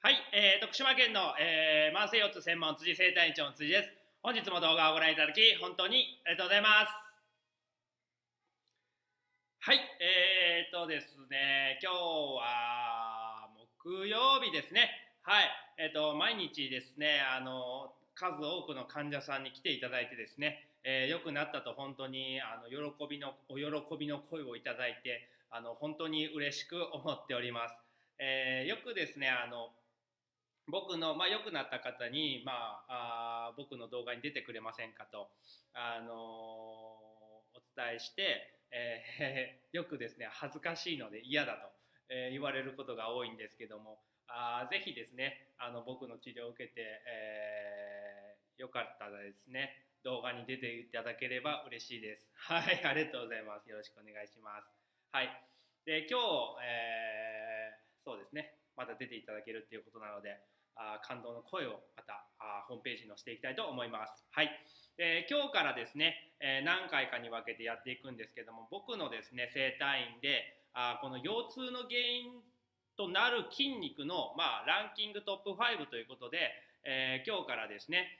はい、えー、徳島県の、えー、慢性腰痛専門辻生体院長の辻です。本日も動画をご覧いただき、本当にありがとうございます。はい、えーとですね、今日は木曜日ですね。はい、えーと、毎日ですね、あの、数多くの患者さんに来ていただいてですね、えー、良くなったと本当にあの喜びのお喜びの声をいただいてあの本当に嬉しく思っております。えー、よくですねあの僕の、まあ、良くなった方に、まあ、あ僕の動画に出てくれませんかと、あのー、お伝えして、えー、よくですね恥ずかしいので嫌だと、えー、言われることが多いんですけどもあぜひですねあの僕の治療を受けて、えー、よかったらですね動画に出ていただければ嬉しいです。はい、ありがとうございます。よろしくお願いします。はい。で、今日、えー、そうですね、また出ていただけるっていうことなので、あ感動の声をまたあホームページに載せていきたいと思います。はい。えー、今日からですね、えー、何回かに分けてやっていくんですけども、僕のですね、整体院で、あこの腰痛の原因となる筋肉の、まあ、ランキングトップ5ということで、えー、今日からですね、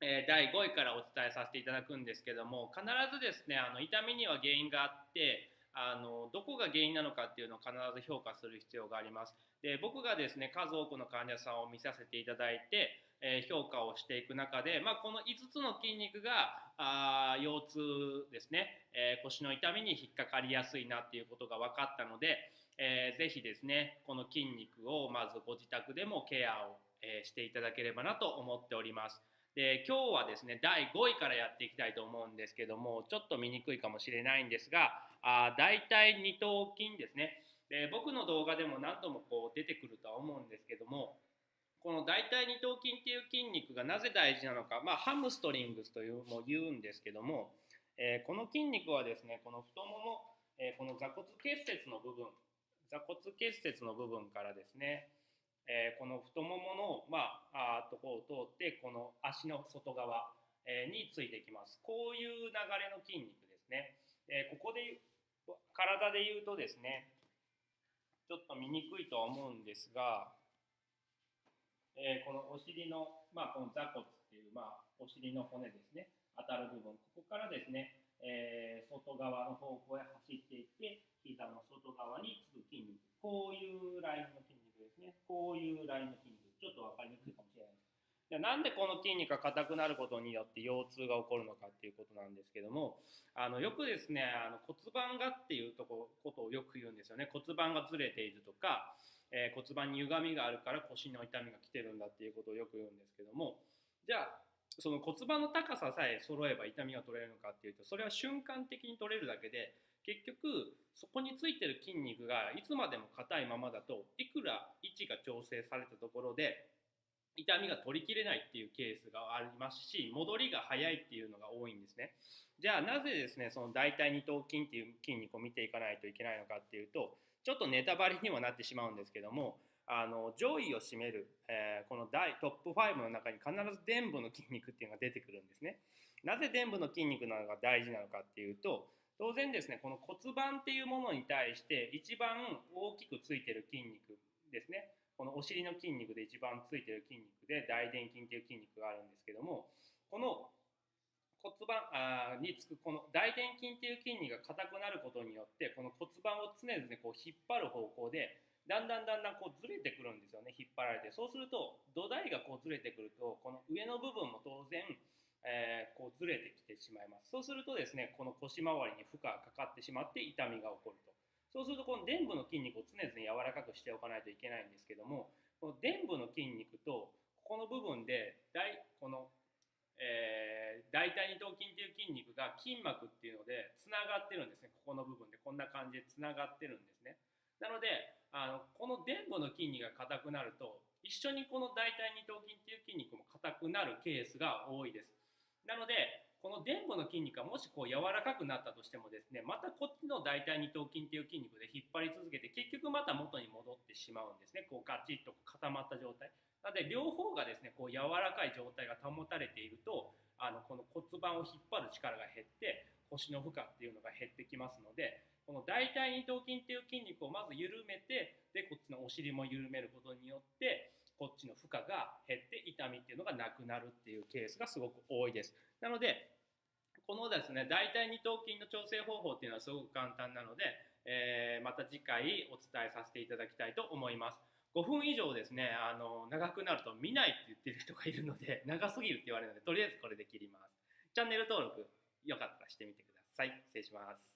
え第5位からお伝えさせていただくんですけども必ずですねあの痛みには原因があってあのどこが原因なのかっていうのを必ず評価する必要があります。で僕がですね数多くの患者さんを見させていただいて、えー、評価をしていく中で、まあ、この5つの筋肉があ腰痛ですね、えー、腰の痛みに引っかかりやすいなっていうことが分かったので、えー、ぜひですねこの筋肉をまずご自宅でもケアを、えしていただければなと思っております。で今日はですね第5位からやっていきたいと思うんですけどもちょっと見にくいかもしれないんですがあ大体二頭筋ですね。で僕の動画でも何度もこう出てくるとは思うんですけどもこの大腿二頭筋っていう筋肉がなぜ大事なのか、まあ、ハムストリングスというも言うんですけども、えー、この筋肉はですねこの太もも、えー、この座骨結節の部分座骨結節の部分からですねえ、この太ももの、まあ、あとこを通ってこの足の外側、え、についてきます。こういう流れの筋肉ですね、え、ここで体で言うとですねちょっと見にくいとは思うんですが、えこのお尻の、まあ、この座骨っていう、まあ、お尻の骨ですね。当たる部分。ここからですね、え外側の方向へ走っていって膝の外側につく筋肉。こういうラインの。こういうラインの筋肉。ちょっと分かりにくいかもしれないです。じゃなんでこの筋肉が硬くなることによって腰痛が起こるのかっていうことなんですけどもあのよくですねあの骨盤がっていうとこことをよく言うんですよね骨盤がずれているとか、えー、骨盤に歪みがあるから腰の痛みが来てるんだっていうことをよく言うんですけどもじゃあその骨盤の高ささえ揃えば痛みが取れるのかっていうとそれは瞬間的に取れるだけで結局そこについてる筋肉がいつまでも硬いままだといくら位が調整されたところで痛みが取りきれないっていうケースがありますし戻りが早いっていうのが多いんですね。じゃあなぜですねその大腿二頭筋っていう筋肉を見ていかないといけないのかっていうとちょっとネタバレにはなってしまうんですけどもあの上位を占める、えー、この大トップ5の中に必ず臀部の筋肉っていうのが出てくるんですね。なぜ臀部の筋肉なのが大事なのかっていうと当然ですねこの骨盤っていうものに対して一番大きくついてる筋肉ですね。このお尻の筋肉で一番ついてる筋肉で大臀筋っていう筋肉があるんですけどもこの骨盤あにつくこの大臀筋っていう筋肉が硬くなることによってこの骨盤を常々こう引っ張る方向でだんだんだんだんこうずれてくるんですよね引っ張られて。そうすると土台がこうずれてくるとこの上の部分も当然えー、こうずれてきてしまいます。そうするとですねこの腰回りに負荷がかかってしまって痛みが起こると。そうするとこの臀部の筋肉を常々柔らかくしておかないといけないんですけどもこの臀部の筋肉とここの部分で大この、えー、大腿二頭筋っていう筋肉が筋膜っていうのでつながってるんですね。ここの部分でこんな感じでつながってるんですね。なのであのこの臀部の筋肉が硬くなると一緒にこの大腿二頭筋っていう筋肉も硬くなるケースが多いです。なのでこの臀部の筋肉がもしこう柔らかくなったとしてもですねまたこっちの大腿二頭筋っていう筋肉で引っ張り続けて結局また元に戻ってしまうんですね。こうガチッと固まった状態。なので両方がですねこう柔らかい状態が保たれているとあのこの骨盤を引っ張る力が減って腰の負荷っていうのが減ってきますのでこの大腿二頭筋っていう筋肉をまず緩めてでこっちのお尻も緩めることによってこっちの負荷が減って痛みっていうのがなくなるっていうケースがすごく多いです。なのでこのですね大腿二頭筋の調整方法っていうのはすごく簡単なので、えーまた次回お伝えさせていただきたいと思います。5分以上ですねあの長くなると見ないって言ってる人がいるので 長すぎるって言われるのでとりあえずこれで切ります。チャンネル登録よかったらしてみてください。失礼します。